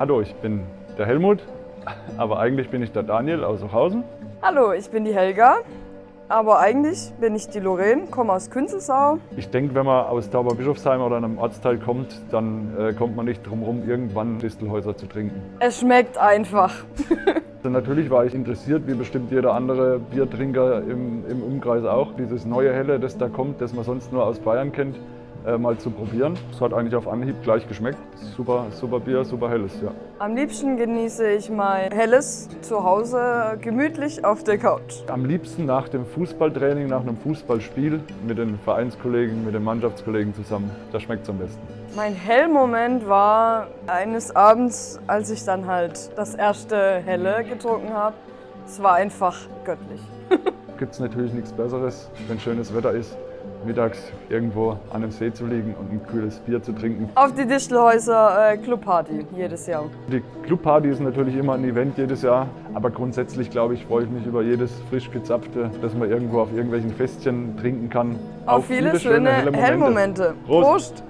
Hallo, ich bin der Helmut, aber eigentlich bin ich der Daniel aus Ochhausen. Hallo, ich bin die Helga, aber eigentlich bin ich die Lorraine, komme aus Künzelsau. Ich denke, wenn man aus Tauberbischofsheim oder einem Ortsteil kommt, dann äh, kommt man nicht drum herum, irgendwann Distelhäuser zu trinken. Es schmeckt einfach. Also natürlich war ich interessiert, wie bestimmt jeder andere Biertrinker im, im Umkreis auch, dieses neue Helle, das da kommt, das man sonst nur aus Bayern kennt äh, mal zu probieren. Es hat eigentlich auf Anhieb gleich geschmeckt. Super, super Bier, super helles, ja. Am liebsten genieße ich mein helles zu Hause gemütlich auf der Couch. Am liebsten nach dem Fußballtraining, nach einem Fußballspiel mit den Vereinskollegen, mit den Mannschaftskollegen zusammen. Da schmeckt es am besten. Mein Hellmoment war eines Abends, als ich dann halt das erste Helle getrunken habe. Es war einfach göttlich. Gibt es natürlich nichts Besseres, wenn schönes Wetter ist mittags irgendwo an einem See zu liegen und ein kühles Bier zu trinken. Auf die Distelhäuser äh, Clubparty jedes Jahr. Die Clubparty ist natürlich immer ein Event jedes Jahr, aber grundsätzlich glaube ich, freue ich mich über jedes frisch gezapfte, das man irgendwo auf irgendwelchen Festchen trinken kann. Auf, auf viele, viele, schöne, schöne Hellmomente. Hellmomente. Prost. Prost.